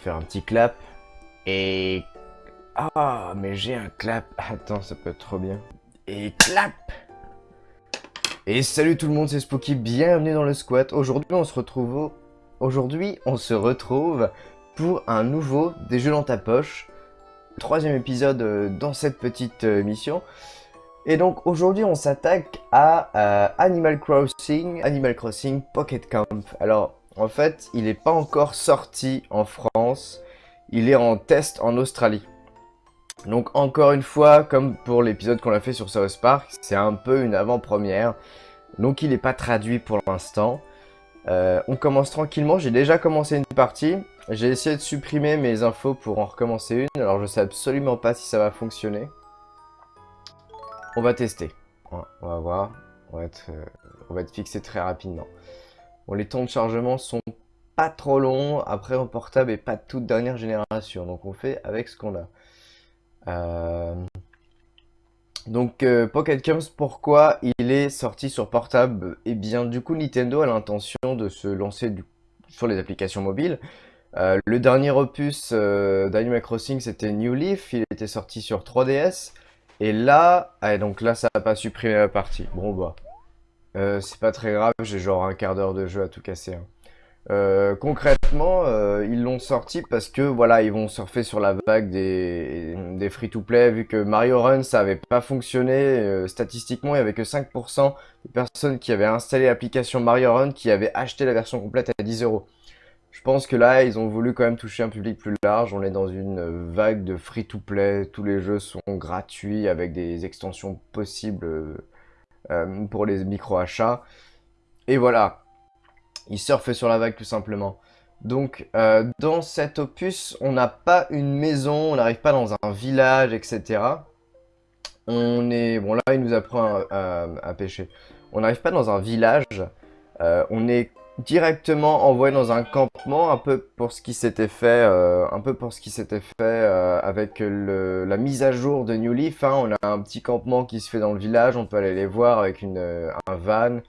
faire un petit clap. Et... Ah, mais j'ai un clap. Attends, ça peut être trop bien. Et clap Et salut tout le monde, c'est Spooky, bienvenue dans le squat. Aujourd'hui, on se retrouve... Aujourd'hui, on se retrouve pour un nouveau Des jeux dans ta poche. Troisième épisode euh, dans cette petite euh, mission. Et donc aujourd'hui on s'attaque à euh, Animal Crossing, Animal Crossing Pocket Camp. Alors en fait, il n'est pas encore sorti en France, il est en test en Australie. Donc encore une fois, comme pour l'épisode qu'on a fait sur South Park, c'est un peu une avant-première. Donc il n'est pas traduit pour l'instant. Euh, on commence tranquillement, j'ai déjà commencé une partie. J'ai essayé de supprimer mes infos pour en recommencer une. Alors je sais absolument pas si ça va fonctionner. On va tester. On va voir. On va être, euh, on va être fixé très rapidement. Les temps de chargement sont pas trop longs. Après, en portable et pas de toute dernière génération. Donc, on fait avec ce qu'on a. Euh, donc, euh, Pocket pourquoi il est sorti sur portable? Eh bien, du coup, Nintendo a l'intention de se lancer sur les applications mobiles. Euh, le dernier opus d'Animal Crossing, c'était New Leaf. Il était sorti sur 3DS. Et là, ah, donc là, ça n'a pas supprimé la partie. Bon, bah, euh, c'est pas très grave, j'ai genre un quart d'heure de jeu à tout casser. Hein. Euh, concrètement, euh, ils l'ont sorti parce que voilà, ils vont surfer sur la vague des, des free-to-play, vu que Mario Run ça avait pas fonctionné statistiquement, il y avait que 5% des personnes qui avaient installé l'application Mario Run qui avaient acheté la version complète à 10 euros. Je pense que là, ils ont voulu quand même toucher un public plus large. On est dans une vague de free-to-play. Tous les jeux sont gratuits avec des extensions possibles pour les micro-achats. Et voilà, il surfe sur la vague tout simplement. Donc, euh, dans cet opus, on n'a pas une maison, on n'arrive pas dans un village, etc. On est... Bon, là, il nous apprend à, pêcher. On n'arrive pas dans un village. Euh, on est directement envoyé dans un campement, un peu pour ce qui s'était fait, euh, euh, avec la mise à jour de New Leaf. Hein. On a un petit campement qui se fait dans le village, on peut aller les voir avec euh, un van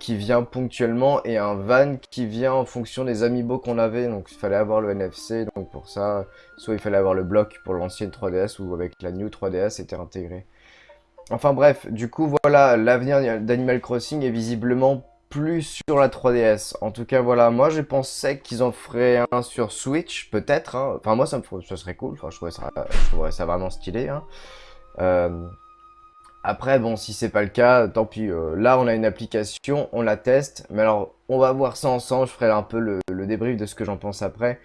qui vient ponctuellement et un van qui vient en fonction des amiibo qu'on avait. Donc il fallait avoir le NFC, donc pour ça, soit il fallait avoir le bloc pour l'ancienne 3DS ou avec la New 3DS c'était intégré. Enfin bref, du coup voilà, l'avenir d'Animal Crossing est visiblement plus sur la 3DS. En tout cas, voilà, moi je pensais qu'ils en feraient un sur Switch, peut-être. Hein. Enfin, moi ça, me, ça serait cool, enfin, je, trouverais ça, vraiment stylé. Hein. Euh, après, bon, si c'est pas le cas, tant pis. Euh, là, on a une application, on la teste. Mais alors, on va voir ça ensemble, je ferai un peu le, débrief de ce que j'en pense après.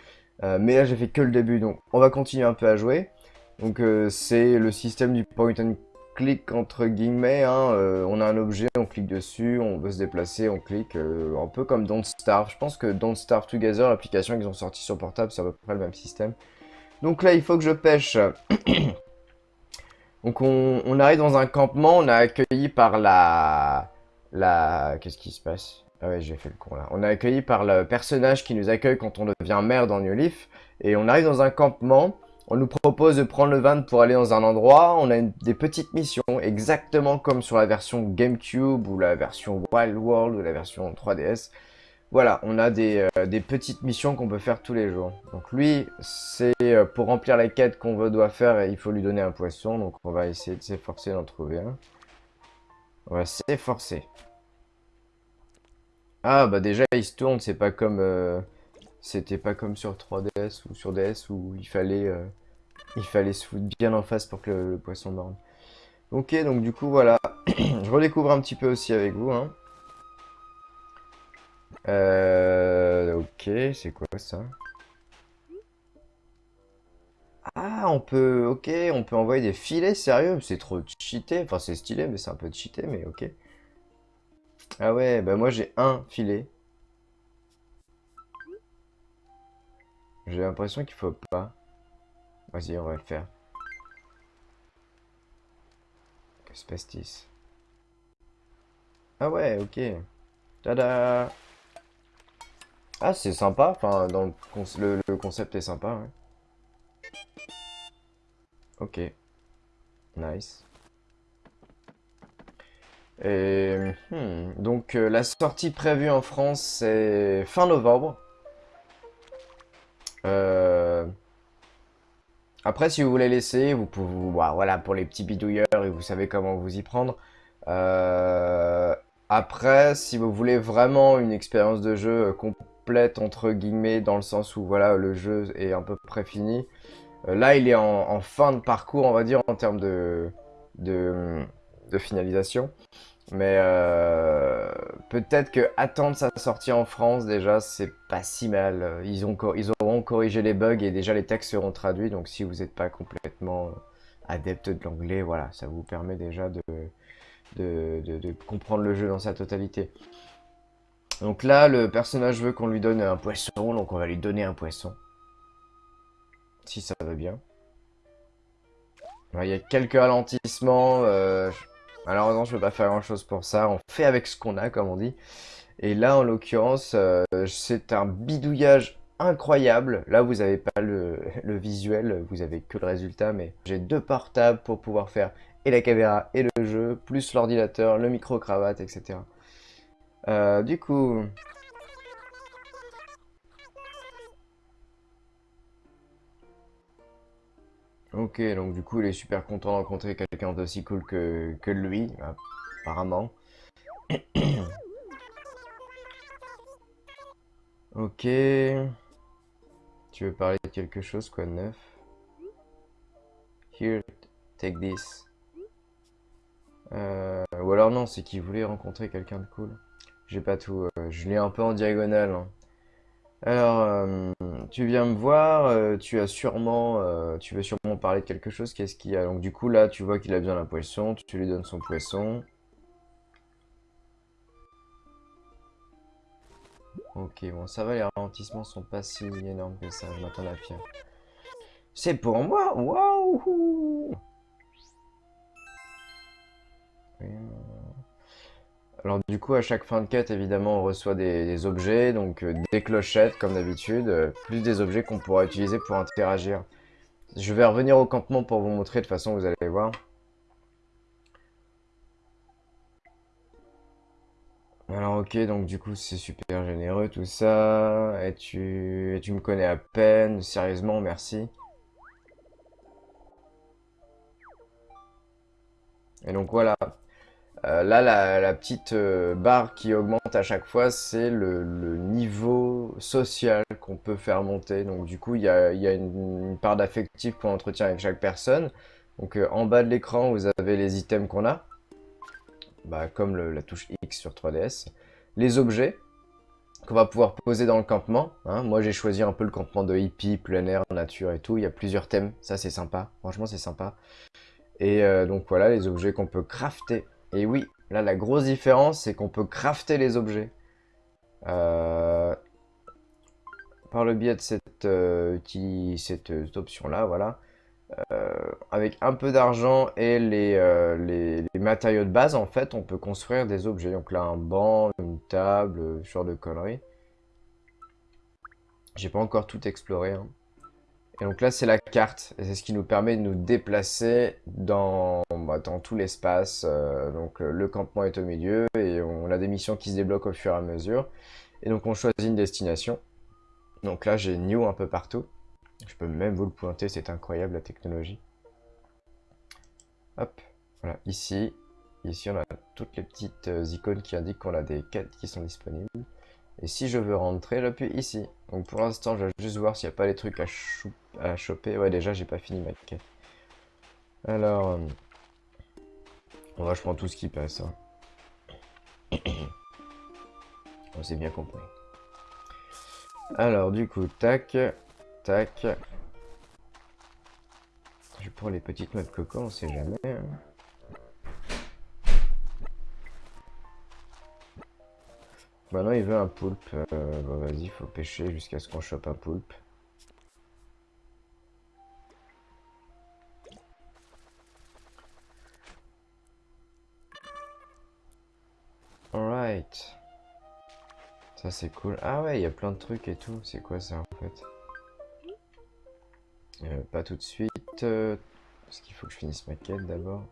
Euh, mais là, j'ai fait que le début, donc on va continuer un peu à jouer. Donc, c'est le système du point and clic entre guillemets, hein, euh, on a un objet, on clique dessus, on veut se déplacer, on clique, euh, un peu comme Don't Starve. Je pense que Don't Starve Together, l'application qu'ils ont sorti sur portable, c'est à peu près le même système. Donc là, il faut que je pêche. Donc on, arrive dans un campement, on est accueilli par la... la... Qu'est-ce qui se passe? Ah ouais, j'ai fait le con là. On est accueilli par le personnage qui nous accueille quand on devient maire dans New Leaf. Et on arrive dans un campement. On nous propose de prendre le van pour aller dans un endroit. On a des petites missions, exactement comme sur la version GameCube ou la version Wild World ou la version 3DS. Voilà, on a des, euh, des petites missions qu'on peut faire tous les jours. Donc lui, c'est euh, pour remplir la quête qu'on doit faire, il faut lui donner un poisson. Donc on va essayer de s'efforcer d'en trouver un. On va s'efforcer. Ah bah déjà il se tourne, c'est pas comme... Euh, c'était pas comme sur 3DS ou sur DS où il fallait, euh, il fallait se foutre bien en face pour que le, poisson borne. Ok, donc du coup, voilà. Je redécouvre un petit peu aussi avec vous. Hein. Euh, ok, c'est quoi ça? Ah, on peut... Ok, on peut envoyer des filets, sérieux? C'est trop cheaté. Enfin, c'est stylé, mais c'est un peu cheaté, mais ok. Ah ouais, bah moi j'ai un filet. J'ai l'impression qu'il faut pas. Vas-y, on va le faire. Que se passe Ah ouais, ok. Tada Ah, c'est sympa. Enfin, le, concept est sympa, ouais. Ok. Nice. Et, hmm, donc, euh, la sortie prévue en France, c'est fin novembre. Euh, après, si vous voulez laisser, vous pouvez, bah, voilà, pour les petits bidouilleurs et vous savez comment vous y prendre. Euh, après, si vous voulez vraiment une expérience de jeu complète entre guillemets, dans le sens où voilà, le jeu est à peu près fini. là, il est en, fin de parcours, on va dire, en termes de, de finalisation. Mais euh, peut-être que attendre sa sortie en France déjà, c'est pas si mal. Ils, ont, ils auront corrigé les bugs et déjà les textes seront traduits. Donc si vous n'êtes pas complètement adepte de l'anglais, voilà, ça vous permet déjà de, de, de, comprendre le jeu dans sa totalité. Donc là, le personnage veut qu'on lui donne un poisson, donc on va lui donner un poisson. Si ça va bien. Il y a quelques ralentissements. Euh, Malheureusement, je peux pas faire grand chose pour ça. On fait avec ce qu'on a, comme on dit. Et là, en l'occurrence, euh, c'est un bidouillage incroyable. Là, vous n'avez pas le, visuel, vous avez que le résultat, mais j'ai deux portables pour pouvoir faire et la caméra et le jeu, plus l'ordinateur, le micro-cravate, etc. Euh, du coup, Ok, donc du coup, il est super content de rencontrer quelqu'un d'aussi cool que, lui, apparemment. ok. Tu veux parler de quelque chose, quoi, de neuf? Here, take this. Euh, ou alors non, c'est qu'il voulait rencontrer quelqu'un de cool. J'ai pas tout. Euh, je lis un peu en diagonale. Hein. Alors, euh, tu viens me voir, euh, tu as sûrement, euh, tu veux sûrement parler de quelque chose, qu'est-ce qu'il y a? Donc du coup là, tu vois qu'il a besoin d'un poisson, tu lui donnes son poisson. Ok, bon, ça va, les ralentissements sont pas si énormes que ça, je m'attends à pire. C'est pour moi, waouh! Alors du coup, à chaque fin de quête, évidemment, on reçoit des, objets, donc euh, des clochettes, comme d'habitude, euh, plus des objets qu'on pourra utiliser pour interagir. Je vais revenir au campement pour vous montrer, de toute façon, vous allez voir. Alors ok, donc du coup, c'est super généreux tout ça, et tu, et tu me connais à peine, sérieusement, merci. Et donc voilà, euh, là, la, petite euh, barre qui augmente à chaque fois, c'est le, niveau social qu'on peut faire monter. Donc du coup, il y a, une, part d'affectif qu'on entretient avec chaque personne. Donc euh, en bas de l'écran, vous avez les items qu'on a, bah, comme la touche X sur 3DS. Les objets qu'on va pouvoir poser dans le campement. Hein. Moi, j'ai choisi un peu le campement de hippie, plein air, nature et tout. Il y a plusieurs thèmes, ça c'est sympa. Franchement, c'est sympa. Et donc voilà, les objets qu'on peut crafter et oui, là, la grosse différence, c'est qu'on peut crafter les objets. Euh, par le biais de cette, euh, euh, option-là, voilà. avec un peu d'argent et les, les, matériaux de base, en fait, on peut construire des objets. Donc là, un banc, une table, ce genre de conneries. J'ai pas encore tout exploré. Hein. Et donc là, c'est la carte. Et c'est ce qui nous permet de nous déplacer dans, bah, dans tout l'espace. Euh, donc euh, le campement est au milieu et on a des missions qui se débloquent au fur et à mesure. Et donc on choisit une destination. Donc là, j'ai New un peu partout. Je peux même vous le pointer, c'est incroyable la technologie. Hop, voilà, ici. Ici, on a toutes les petites euh, icônes qui indiquent qu'on a des quêtes qui sont disponibles. Et si je veux rentrer, j'appuie ici. Donc pour l'instant, je vais juste voir s'il n'y a pas les trucs à, à choper. Ouais, déjà, j'ai pas fini ma quête. Alors... On je prends tout ce qui passe. Hein. on s'est bien compris. Alors, du coup, tac, tac. Je prends les petites noix de coco, on sait jamais. Hein. Maintenant, il veut un poulpe. Euh, bon, vas-y, faut pêcher jusqu'à ce qu'on chope un poulpe. Ça, c'est cool. Ah ouais, il y a plein de trucs et tout. C'est quoi ça, en fait? Euh, Pas tout de suite. Euh, parce qu'il faut que je finisse ma quête d'abord.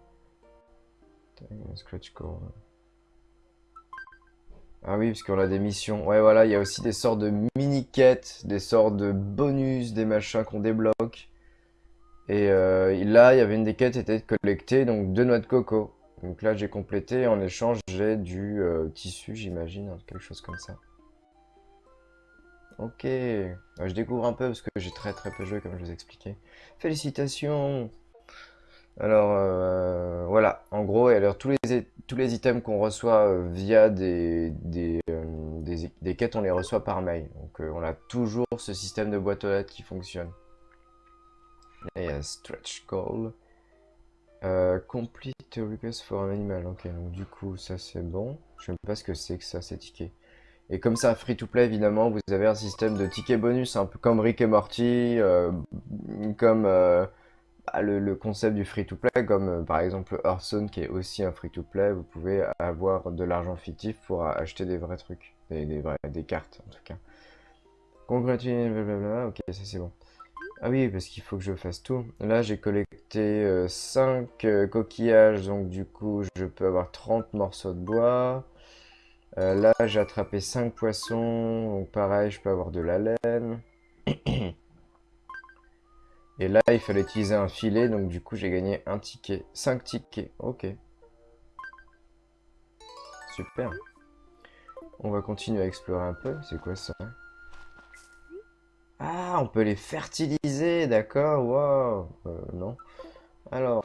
Scratch core. Ah oui, parce qu'on a des missions. Ouais, voilà, il y a aussi des sortes de mini-quêtes, des sortes de bonus, des machins qu'on débloque. Et euh, là, il y avait une des quêtes qui était de collecter donc deux noix de coco. Donc là, j'ai complété. En échange, j'ai du euh, tissu, j'imagine, hein, quelque chose comme ça. Ok. je découvre un peu parce que j'ai très très peu joué, comme je vous expliquais. Félicitations alors, euh, voilà, en gros, alors, tous, les, tous les items qu'on reçoit euh, via des, quêtes, on les reçoit par mail. Donc, on a toujours ce système de boîte aux lettres qui fonctionne. Et stretch call. Euh, complete request for an animal. Ok, donc du coup, ça c'est bon. Je ne sais pas ce que c'est que ça, ces tickets. Et comme ça, free-to-play, évidemment, vous avez un système de tickets bonus, un peu comme Rick et Morty, euh, comme euh, bah, le, concept du free-to-play, comme par exemple Hearthstone, qui est aussi un free-to-play. Vous pouvez avoir de l'argent fictif pour acheter des vrais trucs, des, des, des cartes en tout cas. Congratulations, blablabla, ok, ça c'est bon. Ah oui, parce qu'il faut que je fasse tout. Là, j'ai collecté 5 euh, euh, coquillages, donc du coup, je peux avoir 30 morceaux de bois. Euh, là, j'ai attrapé 5 poissons, donc pareil, je peux avoir de la laine. Et là, il fallait utiliser un filet, donc du coup, j'ai gagné un ticket. 5 tickets, ok. Super. On va continuer à explorer un peu. C'est quoi ça? Ah, on peut les fertiliser, d'accord, wow. Euh, non. Alors,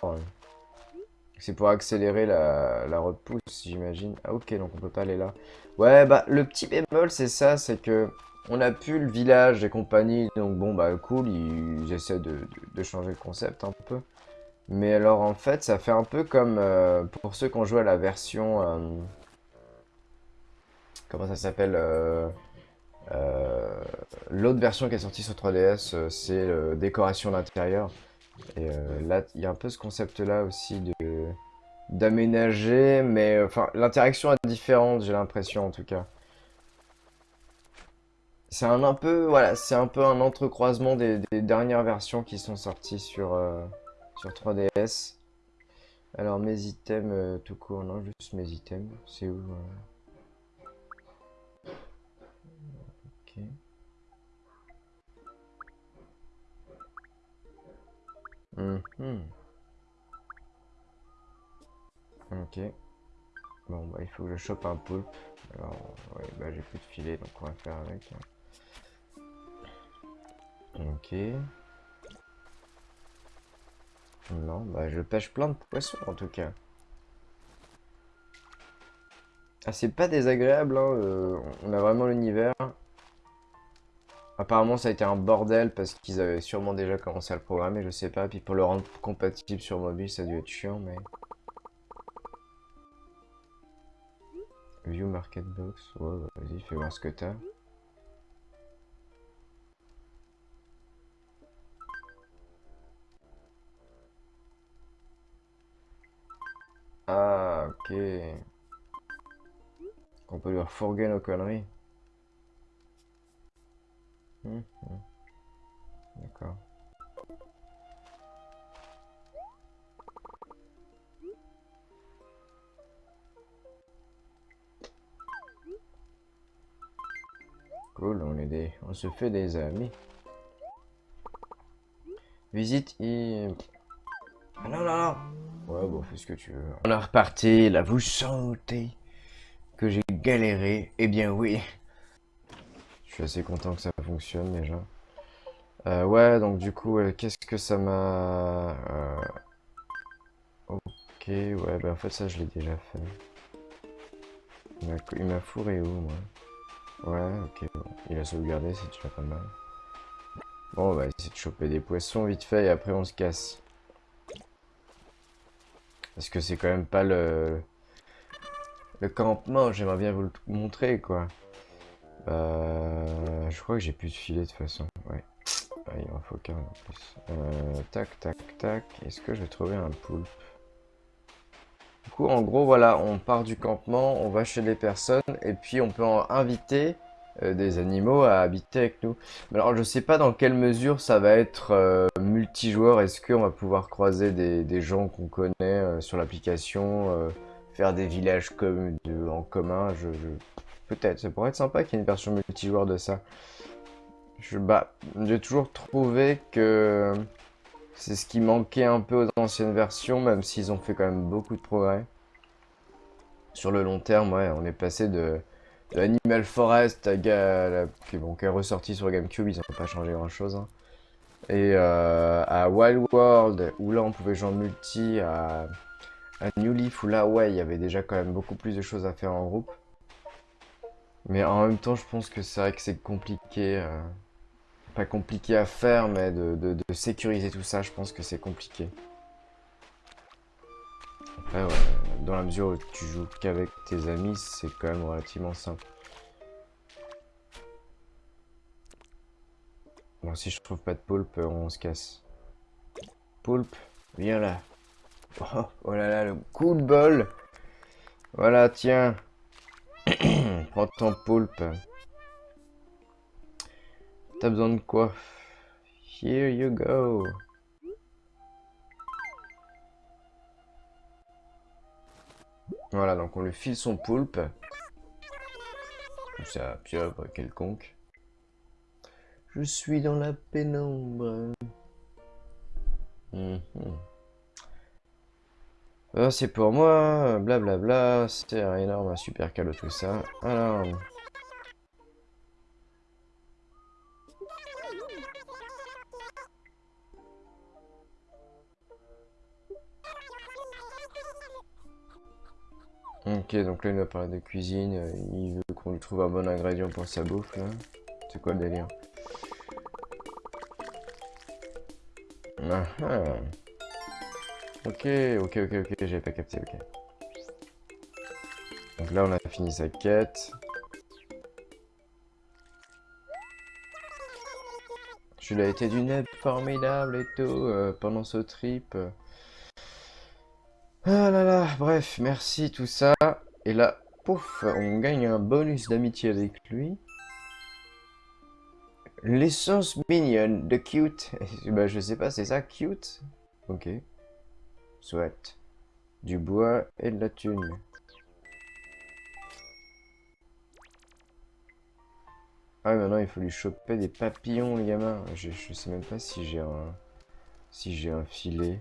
c'est pour accélérer la, repousse, j'imagine. Ah, ok, donc on peut pas aller là. Ouais, bah, le petit bémol, c'est ça, c'est que on a pu le village des compagnies, donc bon, bah, cool, ils, essaient de, changer le concept un peu. Mais alors, en fait, ça fait un peu comme euh, pour ceux qui ont joué à la version... Euh, comment ça s'appelle l'autre version qui est sortie sur 3DS, euh, c'est la décoration d'intérieur. Et euh, là, il y a un peu ce concept-là aussi de d'aménager, mais enfin, l'interaction est différente, j'ai l'impression en tout cas. C'est un, un, peu, voilà, c'est un peu un entrecroisement des, dernières versions qui sont sorties sur, sur 3DS. Alors mes items tout court, non, juste mes items, c'est où Mhm. Ok. Bon, bah, il faut que je chope un poulpe. Alors, bah, j'ai plus de filet, donc on va faire avec. Ok. Non, bah, je pêche plein de poissons, en tout cas. Ah, c'est pas désagréable, hein, euh, on a vraiment l'univers. Apparemment, ça a été un bordel parce qu'ils avaient sûrement déjà commencé à le programmer, je sais pas. Puis pour le rendre compatible sur mobile, ça a dû être chiant, mais... View Market Box. Ouais, bah, vas-y, fais voir ce que t'as. Ah, ok. On peut lui refourguer nos conneries. Mhm. D'accord. Cool, on est des... on se fait des amis. Visite et... Ah non, non, non Ouais, bon, fais ce que tu veux. On a reparti, là, vous sentez que j'ai galéré Eh bien, oui suis assez content que ça fonctionne déjà. Euh, ouais, donc du coup, qu'est-ce que ça m'a... Euh, ok, ouais, bah en fait ça je l'ai déjà fait. Il m'a fourré où, moi? Ouais, ok, bon. Il a sauvegardé, c'est déjà pas mal. Bon, on va essayer de choper des poissons vite fait et après on se casse. Parce que c'est quand même pas. Le campement, j'aimerais bien vous le montrer, quoi. Euh, je crois que j'ai plus de filet de toute façon. Ouais. Ah, il en faut qu'un en plus. Euh, tac, tac, tac. Est-ce que je vais trouver un poulpe? Du coup, en gros, voilà, on part du campement, on va chez des personnes, et puis on peut en inviter euh, des animaux à habiter avec nous. Alors, je sais pas dans quelle mesure ça va être multijoueur. Est-ce qu'on va pouvoir croiser des, gens qu'on connaît sur l'application, faire des villages en commun? Je peut-être, ça pourrait être sympa qu'il y ait une version multijoueur de ça. Je, bah, j'ai toujours trouvé que c'est ce qui manquait un peu aux anciennes versions, même s'ils ont fait quand même beaucoup de progrès. Sur le long terme, ouais, on est passé de, Animal Forest à, qui, bon, est ressorti sur Gamecube, ils n'ont pas changé grand chose. Hein. Et euh, à Wild World, où là on pouvait jouer en multi, à, New Leaf, où là, ouais, il y avait déjà quand même beaucoup plus de choses à faire en groupe. Mais en même temps, je pense que c'est vrai que c'est compliqué. Euh, pas compliqué à faire, mais de, sécuriser tout ça, je pense que c'est compliqué. Après, dans la mesure où tu joues qu'avec tes amis, c'est quand même relativement simple. Bon, si je trouve pas de poulpe, on se casse. Poulpe, viens là. Oh, oh là là, le coup de bol Voilà, tiens. Prends ton poulpe. T'as besoin de quoi? Here you go. Voilà, donc on lui file son poulpe. C'est un pieuvre quelconque. Je suis dans la pénombre. Mhm. Ah, c'est pour moi, blablabla, c'est un énorme, super cadeau tout ça. Alors, Ok, donc là il va parler de cuisine, euh, il veut qu'on lui trouve un bon ingrédient pour sa bouffe là. C'est quoi le délire? Ah, ah. Ok, ok, ok, ok, j'avais pas capté, ok. Donc là on a fini sa quête. Je l'ai été d'une aide formidable et tout euh, pendant ce trip. Ah là là, bref, merci tout ça. Et là, pouf, on gagne un bonus d'amitié avec lui. L'essence mignonne de cute. bah, je sais pas, c'est ça, cute? Ok. Soit. Du bois et de la thune. Ah maintenant il faut lui choper des papillons, les gamins. Je, je sais même pas si j'ai un... Si j'ai un filet.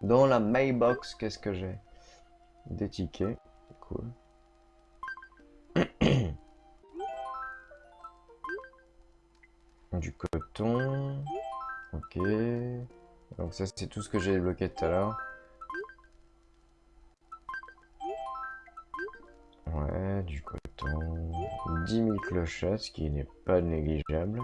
Dans la mailbox, qu'est-ce que j'ai? Des tickets. Cool. du coton. Ok. Donc ça, c'est tout ce que j'ai débloqué tout à l'heure. Ouais, du coton. 10 000 clochettes, ce qui n'est pas négligeable.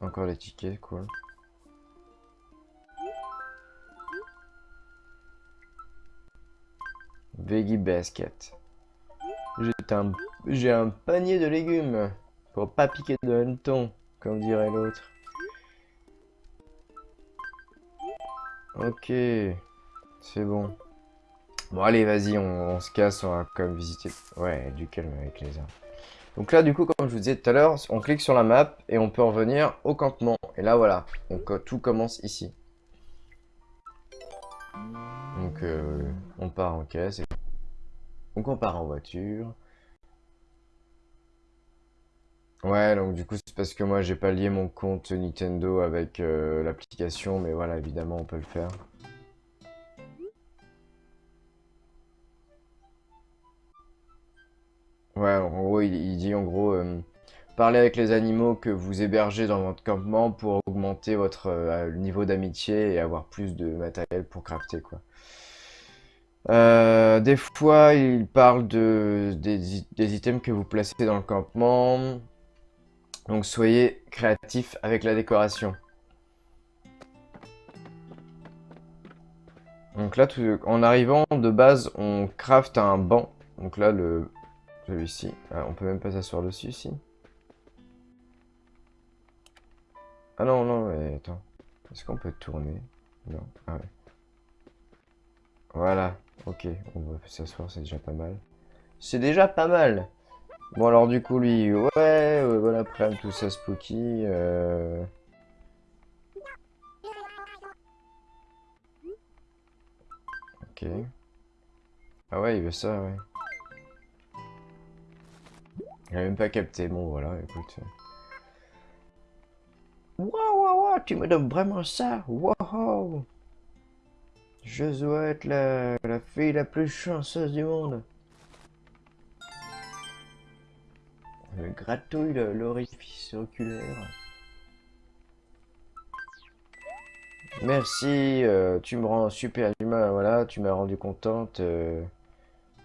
Encore les tickets, quoi. Veggie Basket. J'ai un... panier de légumes pour pas piquer de hanneton, comme dirait l'autre. Ok, c'est bon. Bon allez, vas-y, on, se casse, on va comme visiter... Ouais, du calme avec les arbres. Donc là, du coup, comme je vous disais tout à l'heure, on clique sur la map et on peut revenir au campement. Et là, voilà. Euh, tout commence ici. Donc euh, on part en caisse. Donc on part en voiture. Ouais, donc du coup, c'est parce que moi, j'ai pas lié mon compte Nintendo avec euh, l'application. Mais voilà, évidemment, on peut le faire. Ouais, en gros, il, dit en gros, euh, parlez avec les animaux que vous hébergez dans votre campement pour augmenter votre euh, niveau d'amitié et avoir plus de matériel pour crafter, quoi. Euh, des fois, il parle de, des, items que vous placez dans le campement. Donc, soyez créatif avec la décoration. Donc là, en arrivant, de base, on craft un banc. Donc là, le, celui-ci. Ah, on peut même pas s'asseoir dessus ici. Ah non, non, mais attends. Est-ce qu'on peut tourner? Non. Ah ouais. Voilà. Ok, on va s'asseoir, c'est déjà pas mal. C'est déjà pas mal Bon alors du coup lui, ouais, ouais bon après tout ça spooky. Euh... Ok. Ah ouais, il veut ça, ouais. Il a même pas capté. Bon, voilà, écoute. Waouh, waouh, waouh, tu me donnes vraiment ça? Waouh Je dois être la, la fille la plus chanceuse du monde. Me gratouille l'orifice oculaire. Merci, euh, tu me rends super humain, voilà, tu m'as rendu contente. Euh,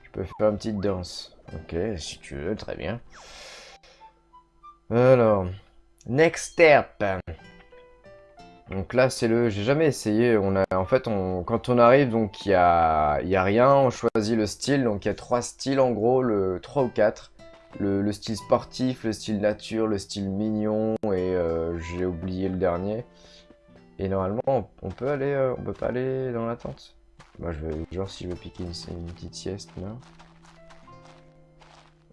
je peux faire une petite danse. Ok, si tu veux, très bien. Alors, next step. Donc là, c'est le... J'ai jamais essayé. On a, en fait, on, quand on arrive, donc il y a, y a rien. On choisit le style. Donc il y a trois styles en gros, le 3 ou 4. Le, le, style sportif, le style nature, le style mignon et euh, j'ai oublié le dernier. Et normalement, on peut aller, euh, on peut pas aller dans la tente. Moi, je vais, genre, si je veux piquer une, petite sieste, là.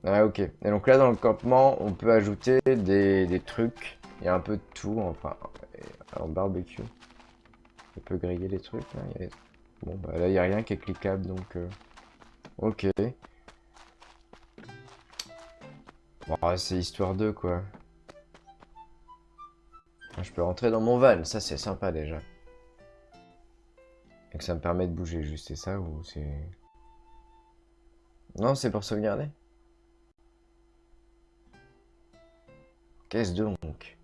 Ah, ok. Et donc là, dans le campement, on peut ajouter des, trucs. Il y a un peu de tout, enfin, en barbecue. On peut griller des trucs, là. Bon, bah là, il n'y a rien qui est cliquable, donc... Euh, ok. C'est histoire de quoi. Je peux rentrer dans mon van, ça c'est sympa déjà. Et que ça me permet de bouger juste, c'est ça ou c'est... Non, c'est pour sauvegarder. Qu'est-ce donc?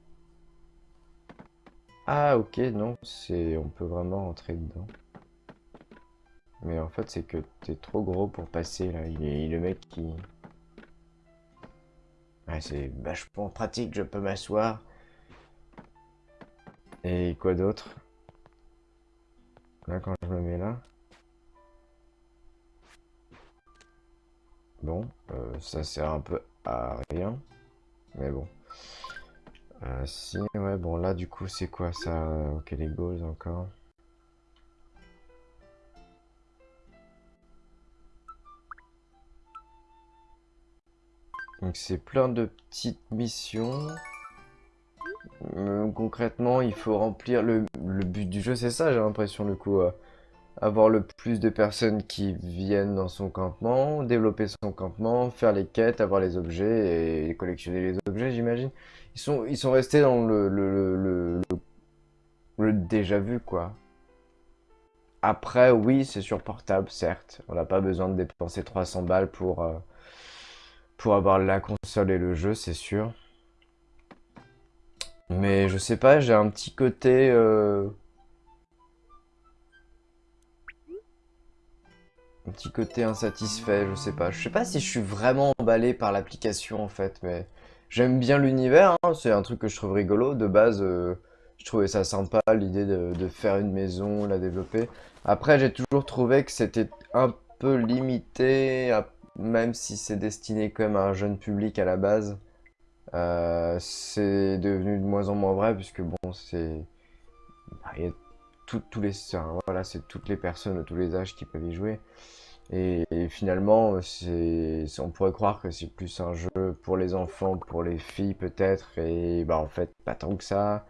Ah ok, non, c'est... On peut vraiment rentrer dedans. Mais en fait, c'est que t'es trop gros pour passer, là. Il est le mec qui... Ouais, c'est vachement pratique, je peux m'asseoir. Et quoi d'autre? Là, quand je me mets là. Bon, euh, ça sert un peu à rien. Mais bon. Euh, si, ouais, bon, là, du coup, c'est quoi ça Ok, les goals encore? Donc, c'est plein de petites missions. Euh, concrètement, il faut remplir le, but du jeu, c'est ça, j'ai l'impression, du coup. Euh, avoir le plus de personnes qui viennent dans son campement, développer son campement, faire les quêtes, avoir les objets et collectionner les objets, j'imagine. Ils sont, restés dans le, le, le, déjà vu, quoi. Après, oui, c'est sur portable, certes. On n'a pas besoin de dépenser 300 balles pour, euh, pour avoir la console et le jeu, c'est sûr. Mais je sais pas, j'ai un petit côté... Euh, un petit côté insatisfait, je sais pas. Je sais pas si je suis vraiment emballé par l'application en fait, mais j'aime bien l'univers, hein. c'est un truc que je trouve rigolo. De base, euh, je trouvais ça sympa, l'idée de, faire une maison, la développer. Après, j'ai toujours trouvé que c'était un peu limité, même si c'est destiné même à un jeune public à la base. Euh, c'est devenu de moins en moins vrai puisque bon c'est bah, il y a les voilà c'est toutes les personnes de tous les âges qui peuvent y jouer et, finalement c'est on pourrait croire que c'est plus un jeu pour les enfants pour les filles peut-être et bah en fait pas tant que ça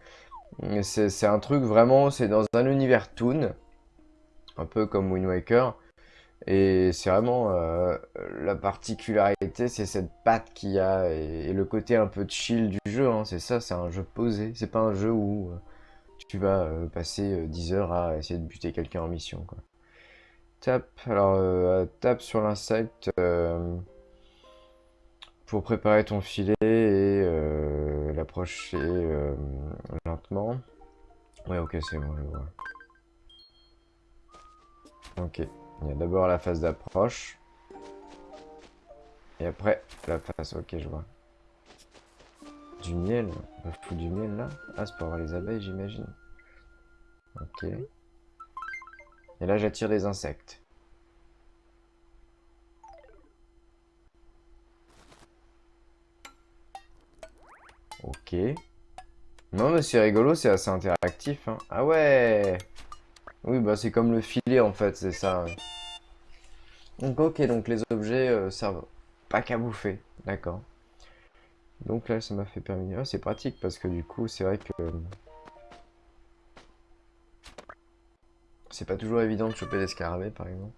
c'est un truc vraiment c'est dans un univers toon un peu comme Wind Waker et c'est vraiment euh, la particularité, c'est cette patte qu'il y a et, le côté un peu chill du jeu. Hein. c'est ça, c'est un jeu posé. C'est pas un jeu où euh, tu vas euh, passer 10 heures à essayer de buter quelqu'un en mission. Quoi. Tape, alors tape sur l'insecte pour préparer ton filet et l'approcher lentement. Ouais, ok, c'est bon, je vois. Ok. Il y a d'abord la phase d'approche. Et après, la phase... Ok, je vois. Du miel On foutre du miel là Ah, c'est pour avoir les abeilles, j'imagine. Ok. Et là, j'attire des insectes. Ok. Non, mais c'est rigolo, c'est assez interactif. Hein. Ah ouais oui, bah c'est comme le filet en fait, c'est ça. Donc ok, donc les objets euh, servent pas qu'à bouffer, d'accord. Donc là, ça m'a fait permis. Ah, c'est pratique parce que du coup, c'est vrai que... C'est pas toujours évident de choper des scarabées, par exemple.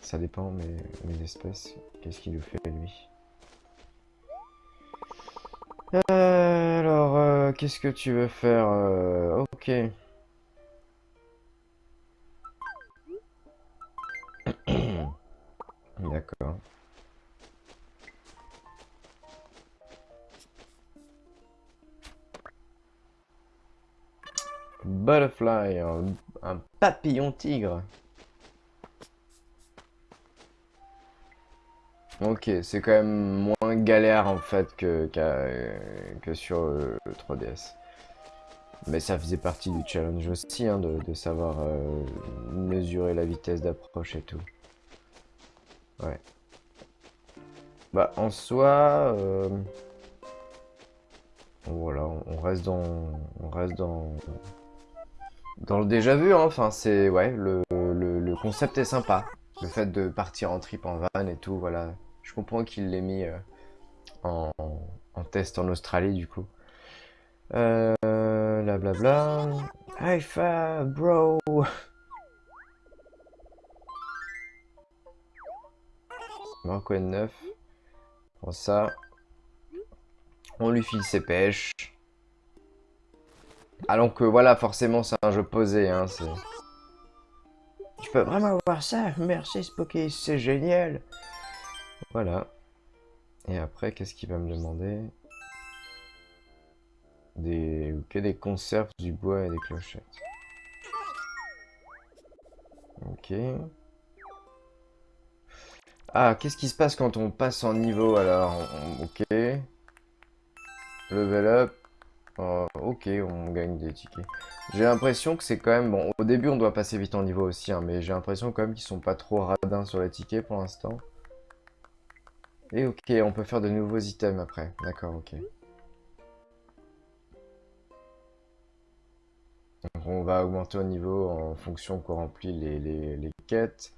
Ça dépend, mais mes espèces, qu'est-ce qu'il nous fait, lui? Euh, Alors, euh, qu'est-ce que tu veux faire euh, Ok. D'accord. Butterfly, un, papillon tigre. Ok, c'est quand même moins galère en fait que, que sur le 3DS. Mais ça faisait partie du challenge aussi, hein, de, savoir euh, mesurer la vitesse d'approche et tout. Ouais. Bah, en soi... Euh, voilà, on reste dans... On reste dans... Dans le déjà vu, hein, enfin, c'est... Ouais, le, concept est sympa. Le fait de partir en trip en van et tout, voilà. Je comprends qu'il l'ait mis euh, en, en, test en Australie, du coup. Euh... Blablabla. High five, bro Marco N9. Pour ça. On lui file ses pêches. Alors que voilà, forcément, c'est un jeu posé. Hein, tu peux vraiment voir ça? Merci Spooky, c'est génial Voilà. Et après, qu'est-ce qu'il va me demander? Des... Que des conserves, du bois et des clochettes. Ok. Ah, qu'est-ce qui se passe quand on passe en niveau alors? Ok. Level up. Oh, ok, on gagne des tickets. J'ai l'impression que c'est quand même... Bon, au début, on doit passer vite en niveau aussi, hein, mais j'ai l'impression quand même qu'ils sont pas trop radins sur les tickets pour l'instant. Et ok, on peut faire de nouveaux items après. D'accord, ok. Donc on va augmenter au niveau en fonction qu'on remplit les, les, quêtes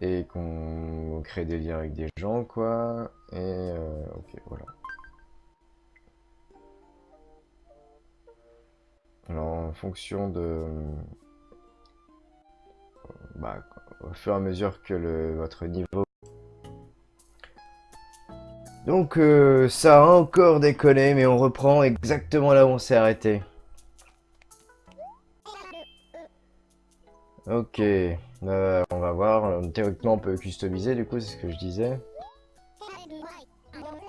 et qu'on crée des liens avec des gens, quoi. Et euh, ok, voilà. Alors, en fonction de... Bah, au fur et à mesure que le, votre niveau... Donc, euh, ça a encore déconné, mais on reprend exactement là où on s'est arrêté. Ok, euh, on va voir. Théoriquement, on peut customiser, du coup, c'est ce que je disais.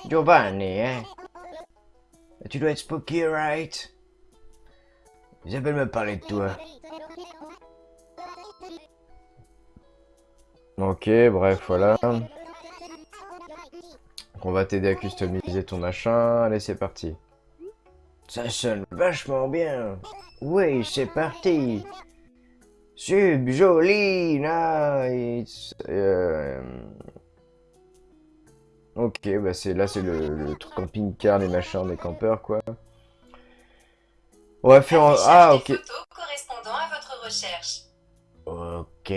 Giovanni, hein Tu dois être spooky, right? Isabelle me parler de toi. Ok, bref, voilà. On va t'aider à customiser ton machin. Allez, c'est parti. Ça sonne vachement bien. Oui, c'est parti. Sub, joli, nice. Euh, ok, bah c'est là c'est le, le camping-car des machins des campeurs quoi. On va faire un... Ah, ok. correspondant à votre recherche. Ok.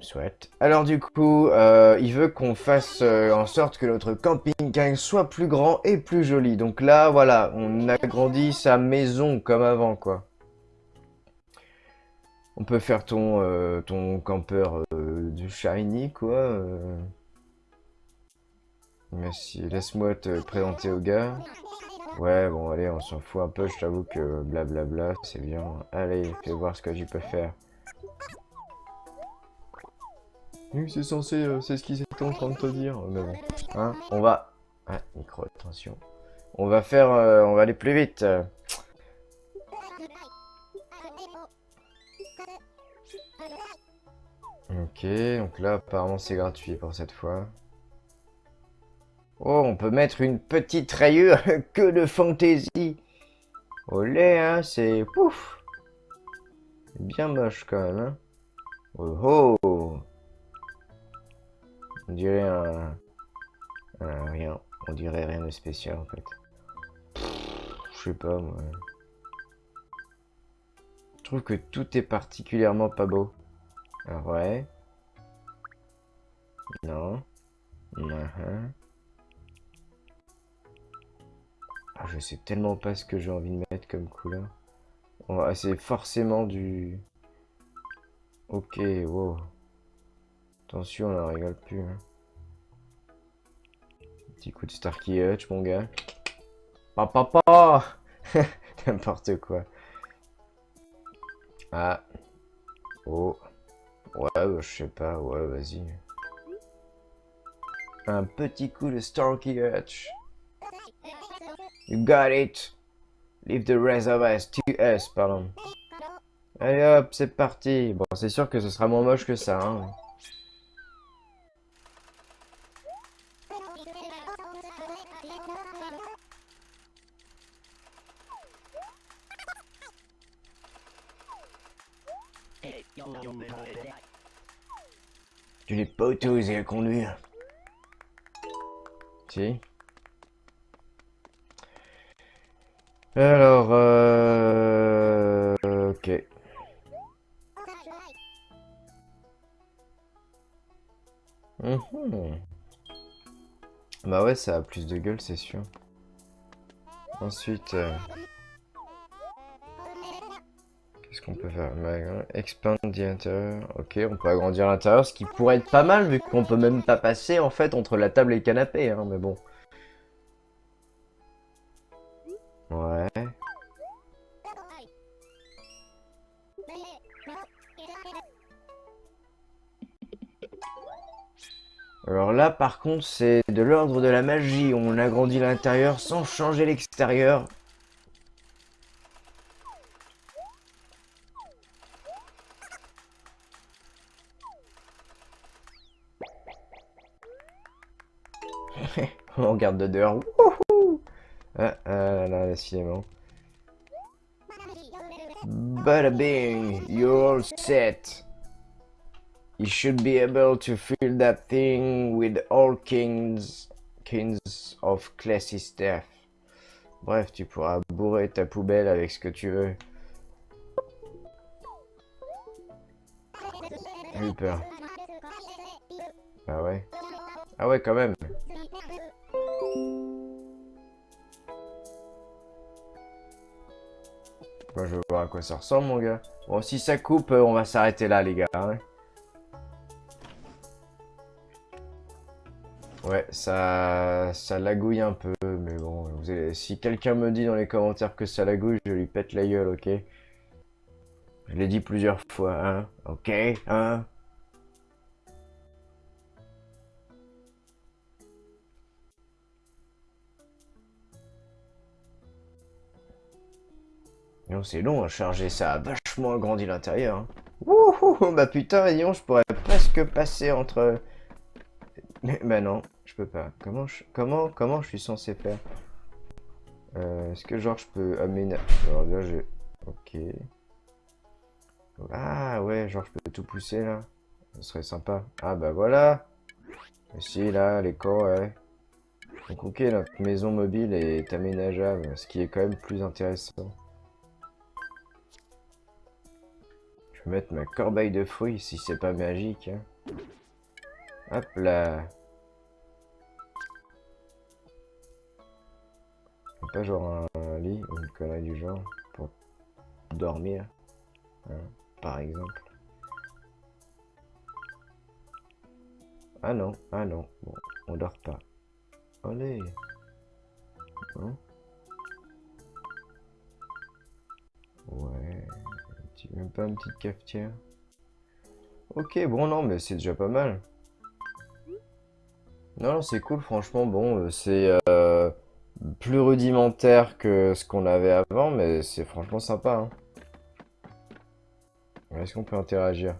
Soit. Alors du coup, euh, il veut qu'on fasse euh, en sorte que notre camping soit plus grand et plus joli. Donc là, voilà, on agrandit sa maison comme avant, quoi. On peut faire ton, euh, ton campeur du shiny, quoi. Merci, laisse-moi te présenter au gars. Ouais, bon, allez, on s'en fout un peu, je t'avoue que blablabla, c'est bien. Allez, fais voir ce que tu peux faire. C'est censé, euh, c'est ce qu'ils étaient en train de te dire. Mais bon, hein, on va... Ah, micro, attention. On va faire, euh, on va aller plus vite. Ok, donc là, apparemment, c'est gratuit pour cette fois. Oh, on peut mettre une petite rayure que de fantaisie. Olé, hein, c'est... Pouf Bien moche quand même, hein. Oh oh On dirait un... rien. On dirait rien de spécial en fait. Je sais pas moi. Je trouve que tout est particulièrement pas beau. Alors ouais. Non. Uh ah, je sais tellement pas ce que j'ai envie de mettre comme couleur. Essayer forcément du... Ok, wow. Attention, on en rigole plus. Hein. Petit coup de Starkey Hutch, mon gars. Papa, papa N'importe quoi. Ah. Oh. Ouais, bah, je sais pas. Ouais, vas-y. Un petit coup de Starkey Hutch. You got it. Leave the rest of us to us, pardon. Allez hop, c'est parti. Bon, c'est sûr que ce sera moins moche que ça, hein. Conduire. Si. Alors, euh... Ok. Mhm. Bah ouais, ça a plus de gueule, c'est sûr. Ensuite... Euh, qu'on peut faire Expand the interior. Ok, on peut agrandir l'intérieur, ce qui pourrait être pas mal, vu qu'on peut même pas passer, en fait, entre la table et le canapé, hein, mais bon. Ouais. Alors là, par contre, c'est de l'ordre de la magie. On agrandit l'intérieur sans changer l'extérieur. On regarde de dehors. Ah, ah là, décidément. Bada bing, you're all set. You should be able to fill that thing with all kings, kings of classy stuff. Bref, tu pourras bourrer ta poubelle avec ce que tu veux. J'ai eu peur. Ah ouais? Ah ouais, quand même. Je veux voir à quoi ça ressemble, mon gars. Bon, si ça coupe, on va s'arrêter là, les gars. Hein. Ouais, ça, ça lagouille un peu, mais bon, si quelqu'un me dit dans les commentaires que ça lagouille, je lui pète la gueule, ok? Je l'ai dit plusieurs fois, hein Ok, hein? C'est long à charger, ça a vachement agrandi l'intérieur. Hein. Wouhou, bah putain, Lyon, je pourrais presque passer entre... Mais bah non, je peux pas. Comment je, comment, comment je suis censé faire? Euh, Est-ce que genre je peux aménager Alors là, je... Ok. Ah ouais, genre je peux tout pousser là. Ce serait sympa. Ah bah voilà. Ici, là, les corps, ouais. Donc ok, notre maison mobile est aménageable, ce qui est quand même plus intéressant. Mettre ma corbeille de fruits si c'est pas magique. Hein. Hop là. Pas genre un lit ou une connerie du genre pour dormir, hein, par exemple. Ah non, ah non, bon, on dort pas. Allez. Hein? Ouais, même pas une petite cafetière. Ok, bon non, mais c'est déjà pas mal. Non, c'est cool, franchement, bon, euh, c'est... Euh, plus rudimentaire que ce qu'on avait avant, mais c'est franchement sympa. Hein. Est-ce qu'on peut interagir?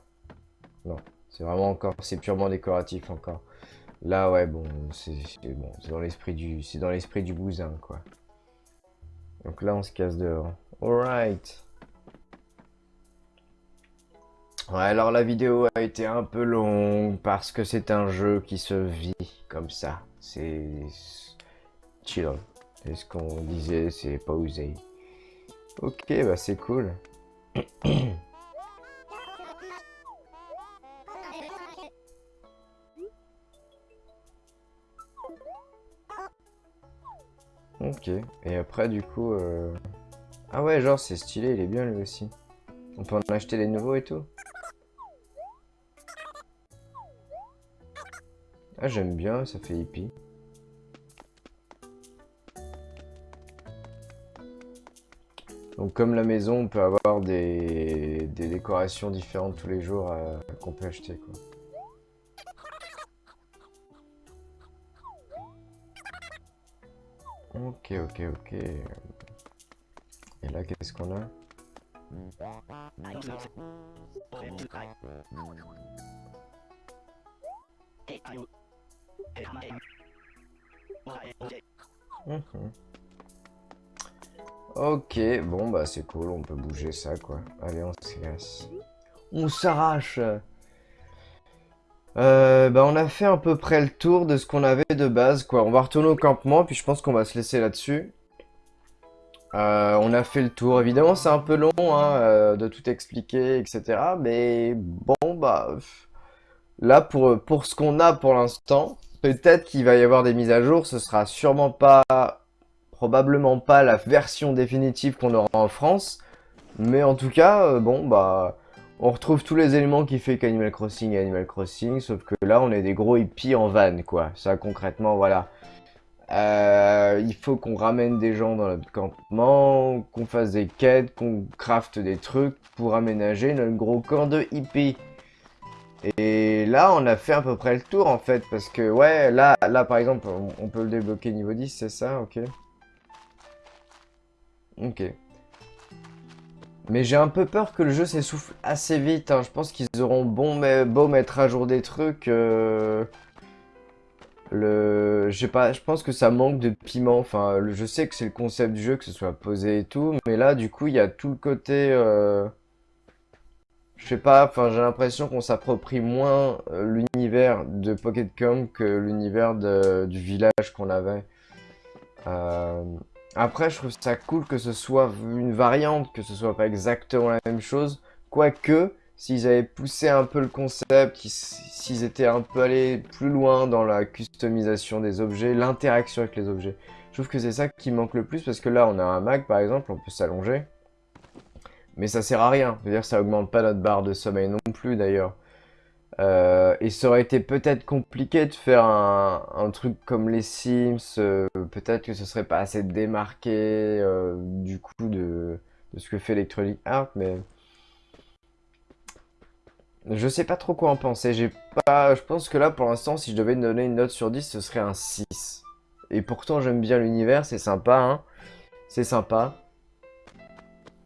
Non, c'est vraiment encore, c'est purement décoratif encore. Là, ouais, bon, c'est bon, dans l'esprit du, c'est dans l'esprit du bousin, quoi. Donc là, on se casse dehors. Alright. Ouais, alors la vidéo a été un peu longue parce que c'est un jeu qui se vit comme ça. C'est chill. C'est ce qu'on disait, c'est pas osé. Ok, bah c'est cool. ok, et après du coup... Euh... Ah ouais, genre c'est stylé, il est bien lui aussi. On peut en acheter des nouveaux et tout? Ah j'aime bien, ça fait hippie. Donc comme la maison, on peut avoir des, décorations différentes tous les jours euh, qu'on peut acheter quoi. Ok, ok, ok. Et là, qu'est-ce qu'on a? Mhm. Ok, bon bah c'est cool, on peut bouger ça quoi. Allez, on se. On s'arrache euh, bah on a fait à peu près le tour de ce qu'on avait de base quoi. On va retourner au campement puis je pense qu'on va se laisser là-dessus. Euh, on a fait le tour. Évidemment c'est un peu long hein, euh, de tout expliquer etc. Mais bon bah là pour ce qu'on a pour l'instant, peut-être qu'il va y avoir des mises à jour. Ce sera sûrement pas, probablement pas la version définitive qu'on aura en France. Mais en tout cas, bon bah on retrouve tous les éléments qui fait qu'Animal Crossing est Animal Crossing, sauf que là, on est des gros hippies en van, quoi. Ça, concrètement, voilà. Euh, il faut qu'on ramène des gens dans notre campement, qu'on fasse des quêtes, qu'on crafte des trucs pour aménager notre gros camp de hippies. Et là, on a fait à peu près le tour, en fait, parce que, ouais, là, là par exemple, on peut le débloquer niveau 10, c'est ça Ok. Ok. Mais j'ai un peu peur que le jeu s'essouffle assez vite. Hein. Je pense qu'ils auront bon, beau mettre à jour des trucs. Euh, le, je pas, je pense que ça manque de piment. Enfin, je sais que c'est le concept du jeu que ce soit posé et tout, mais là, du coup, il y a tout le côté. Euh, je sais pas. Enfin, j'ai l'impression qu'on s'approprie moins euh, l'univers de Pocket Com que l'univers du village qu'on avait. Euh, après, je trouve ça cool que ce soit une variante, que ce soit pas exactement la même chose. Quoique, s'ils avaient poussé un peu le concept, s'ils étaient un peu allés plus loin dans la customisation des objets, l'interaction avec les objets. Je trouve que c'est ça qui manque le plus, parce que là, on a un Mac, par exemple, on peut s'allonger. Mais ça sert à rien. C'est-à-dire ça augmente pas notre barre de sommeil non plus, d'ailleurs. Euh, et ça aurait été peut-être compliqué de faire un, truc comme les Sims, euh, peut-être que ce serait pas assez démarqué euh, du coup de, ce que fait Electronic Arts, mais je sais pas trop quoi en penser. J'ai pas, je pense que là pour l'instant, si je devais donner une note sur 10, ce serait un 6. Et pourtant j'aime bien l'univers, c'est sympa, hein. C'est sympa.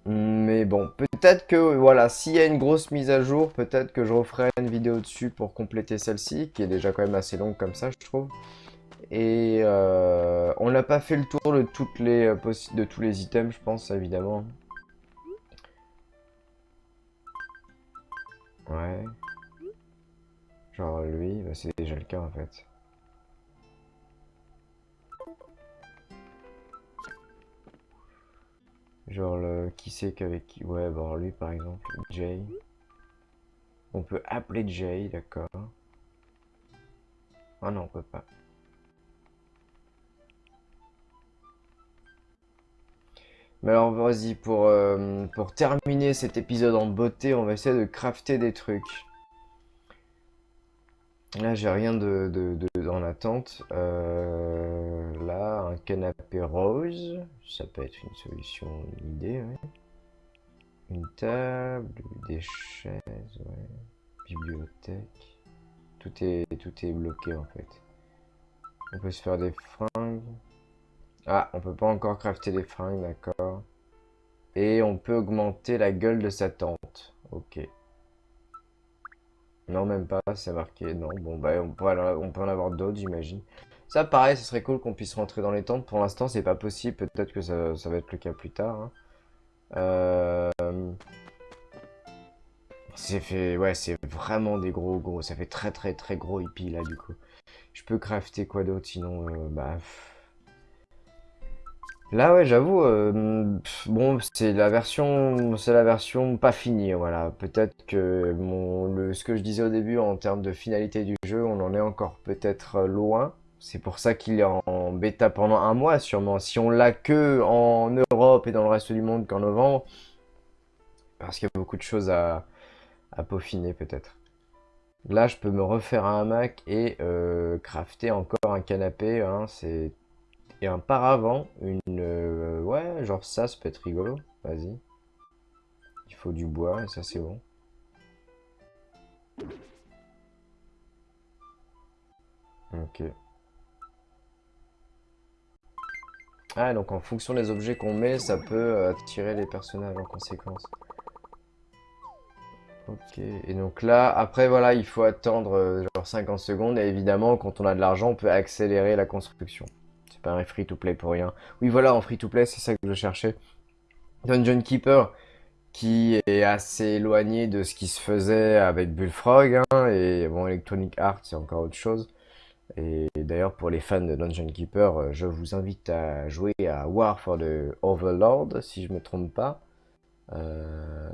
Mais bon, peut-être que, voilà, s'il y a une grosse mise à jour, peut-être que je referai une vidéo dessus pour compléter celle-ci, qui est déjà quand même assez longue comme ça, je trouve. Et euh, on n'a pas fait le tour de, toutes les, euh, de tous les items, je pense, évidemment. Ouais. Genre lui, bah, c'est déjà le cas en fait. Genre le qui c'est qu'avec qui Ouais, bon lui par exemple, Jay. On peut appeler Jay, d'accord. Ah non, on peut pas. Mais alors vas-y, pour, euh, pour terminer cet épisode en beauté, on va essayer de crafter des trucs. Là, j'ai rien de, de, en attente. Euh, là, un canapé rose. Ça peut être une solution, une idée, Une table, des chaises, ouais. Bibliothèque. Tout est, tout est bloqué, en fait. On peut se faire des fringues. Ah, on peut pas encore crafter des fringues, d'accord. Et on peut augmenter la gueule de sa tente. Ok. Non, même pas, c'est marqué. Non, bon, bah, on peut, en avoir d'autres, j'imagine. Ça, pareil, ce serait cool qu'on puisse rentrer dans les tentes. Pour l'instant, c'est pas possible. Peut-être que ça, va être le cas plus tard. Hein. Euh, c'est fait... Ouais, c'est vraiment des gros, gros. Ça fait très, très, très gros hippie, là, du coup. Je peux crafter quoi d'autre, sinon... Euh, bah... Là, ouais, j'avoue, euh, bon, c'est la version, c'est la version pas finie, voilà. Peut-être que mon, le, ce que je disais au début en termes de finalité du jeu, on en est encore peut-être loin. C'est pour ça qu'il est en bêta pendant un mois, sûrement. Si on l'a que en Europe et dans le reste du monde qu'en novembre, parce qu'il y a beaucoup de choses à, peaufiner, peut-être. Là, je peux me refaire un hamac et euh, crafter encore un canapé. Hein, c'est et un paravent, une... Euh, ouais, genre ça, ça peut être rigolo. Vas-y. Il faut du bois, et ça, c'est bon. Ok. Ah, donc en fonction des objets qu'on met, ça peut attirer les personnages en conséquence. Ok, et donc là, après voilà, il faut attendre euh, genre 50 secondes, et évidemment, quand on a de l'argent, on peut accélérer la construction. Pas free-to-play pour rien. Oui, voilà, en free-to-play, c'est ça que je cherchais. Dungeon Keeper, qui est assez éloigné de ce qui se faisait avec Bullfrog, hein, et bon, Electronic Arts, c'est encore autre chose. Et d'ailleurs, pour les fans de Dungeon Keeper, euh, je vous invite à jouer à War for the Overlord, si je me trompe pas. Euh,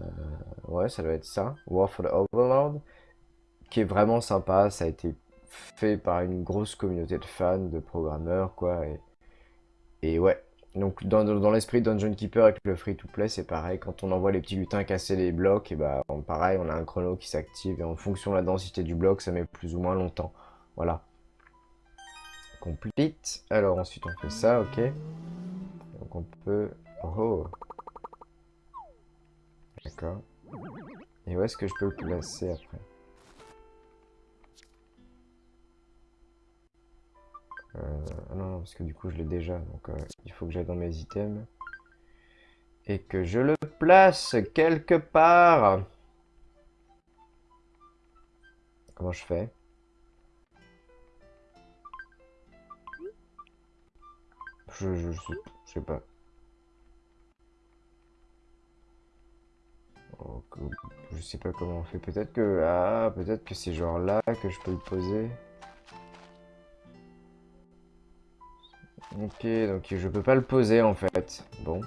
ouais, ça doit être ça. War for the Overlord. Qui est vraiment sympa. Ça a été fait par une grosse communauté de fans, de programmeurs, quoi. Et, et ouais. Donc, dans, dans l'esprit de Dungeon Keeper avec le free-to-play, c'est pareil. Quand on envoie les petits lutins casser les blocs, et bah, pareil, on a un chrono qui s'active. Et en fonction de la densité du bloc, ça met plus ou moins longtemps. Voilà complete. Alors ensuite on fait ça, ok. Donc on peut... Oh D'accord. Et où est-ce que je peux le placer après? Non, non, parce que du coup je l'ai déjà, donc euh, il faut que j'aille dans mes items. Et que je le place quelque part Comment je fais? Je, je, sais, pas. Oh, je sais pas comment on fait. Peut-être que... Ah, peut-être que c'est genre là que je peux le poser. Ok, donc je peux pas le poser en fait. Bon.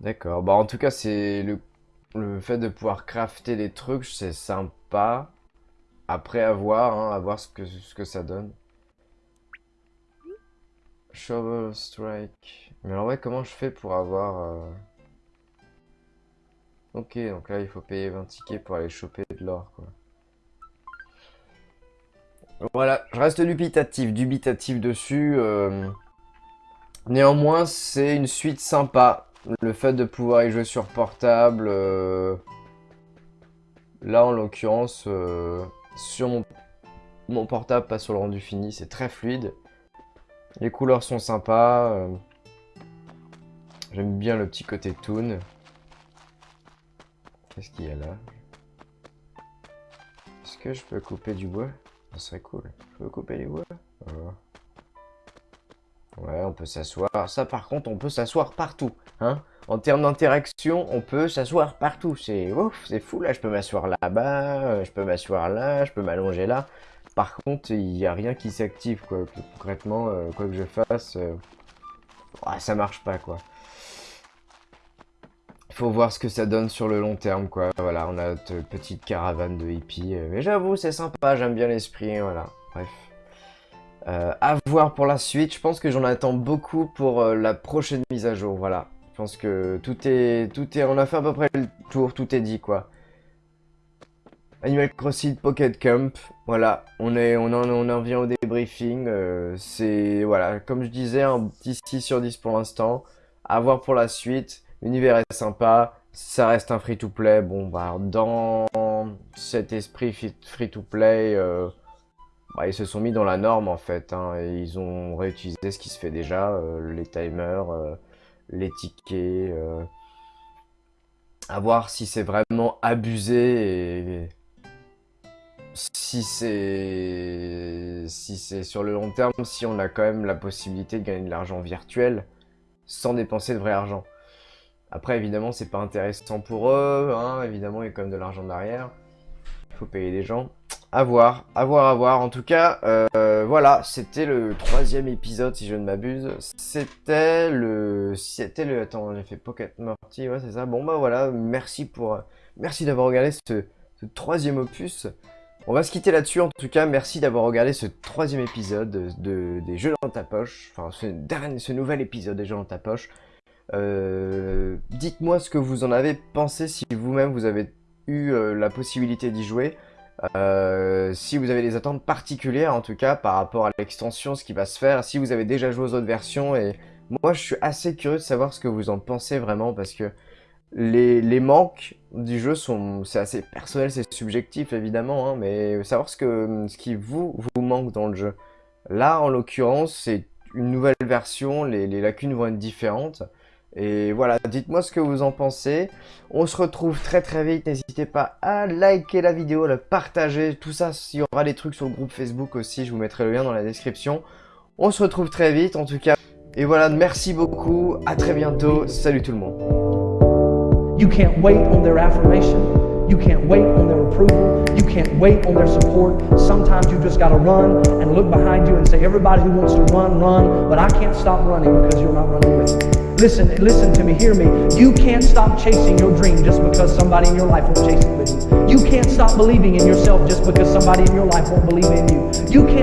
D'accord. Bah en tout cas, c'est le, le fait de pouvoir crafter des trucs, c'est sympa. Après, à voir, hein, à voir ce que, ce que ça donne. Shovel Strike. Mais alors ouais, comment je fais pour avoir... Euh, ok, donc là, il faut payer 20 tickets pour aller choper de l'or, quoi. Voilà, je reste dubitatif, dubitatif dessus. Euh. Néanmoins, c'est une suite sympa. Le fait de pouvoir y jouer sur portable... Euh. Là, en l'occurrence, sur mon... portable, pas sur le rendu fini, c'est très fluide. Les couleurs sont sympas. Euh. J'aime bien le petit côté toon. Qu'est-ce qu'il y a là? Est-ce que je peux couper du bois? Ça serait cool. Je peux couper du bois oh. Ouais, on peut s'asseoir. Ça, par contre, on peut s'asseoir partout. Hein en termes d'interaction, on peut s'asseoir partout. C'est ouf, c'est fou. Là, je peux m'asseoir là-bas, euh, je peux m'asseoir là, je peux m'allonger là. Par contre, il n'y a rien qui s'active, quoi. Concrètement, euh, quoi que je fasse, euh, ça marche pas, quoi. Il faut voir ce que ça donne sur le long terme, quoi. Voilà, on a notre petite caravane de hippies. Euh, mais j'avoue, c'est sympa, j'aime bien l'esprit, voilà. Bref. à voir pour la suite. Je pense que j'en attends beaucoup pour la prochaine mise à jour, voilà. Je pense que tout est, tout est... On a fait à peu près le tour, tout est dit, quoi. Animal Crossing Pocket Camp, voilà, on, est, on, en, on en vient au débriefing, euh, c'est, voilà, comme je disais, un petit 6 sur 10 pour l'instant, à voir pour la suite, l'univers est sympa, ça reste un free-to-play, bon, bah, dans cet esprit free-to-play, euh, bah, ils se sont mis dans la norme, en fait, hein, ils ont réutilisé ce qui se fait déjà, euh, les timers, les tickets, à voir si c'est vraiment abusé et si c'est si c'est sur le long terme, si on a quand même la possibilité de gagner de l'argent virtuel sans dépenser de vrai argent. Après, évidemment, c'est pas intéressant pour eux, hein, évidemment, il y a quand même de l'argent derrière. Il faut payer des gens. À voir, à voir, à voir. En tout cas, euh, voilà, c'était le troisième épisode, si je ne m'abuse. C'était le... C'était le... Attends, j'ai fait Pocket Morty, ouais, c'est ça. Bon, bah voilà, merci pour... Merci d'avoir regardé ce, troisième opus. On va se quitter là-dessus, en tout cas, merci d'avoir regardé ce troisième épisode de, des Jeux dans ta poche, enfin ce nouvel épisode des Jeux dans ta poche. Euh, dites-moi ce que vous en avez pensé, si vous-même vous avez eu euh, la possibilité d'y jouer. Euh, si vous avez des attentes particulières, en tout cas, par rapport à l'extension, ce qui va se faire, si vous avez déjà joué aux autres versions, et moi je suis assez curieux de savoir ce que vous en pensez vraiment, parce que les, manques du jeu sont, c'est assez personnel, c'est subjectif évidemment, hein, mais savoir ce, que, ce qui vous, vous manque dans le jeu. Là, en l'occurrence, c'est une nouvelle version, les, lacunes vont être différentes. Et voilà, dites-moi ce que vous en pensez. On se retrouve très très vite. N'hésitez pas à liker la vidéo, à la partager. Tout ça, il y aura des trucs sur le groupe Facebook aussi. Je vous mettrai le lien dans la description. On se retrouve très vite en tout cas. Et voilà, merci beaucoup. À très bientôt. Salut tout le monde. You can't wait on their approval. You can't wait on their support. Sometimes you just got to run and look behind you and say, everybody who wants to run, run. But I can't stop running because you're not running with me. Listen, listen to me, hear me. You can't stop chasing your dream just because somebody in your life won't chase it with you. You can't stop believing in yourself just because somebody in your life won't believe in you. You can't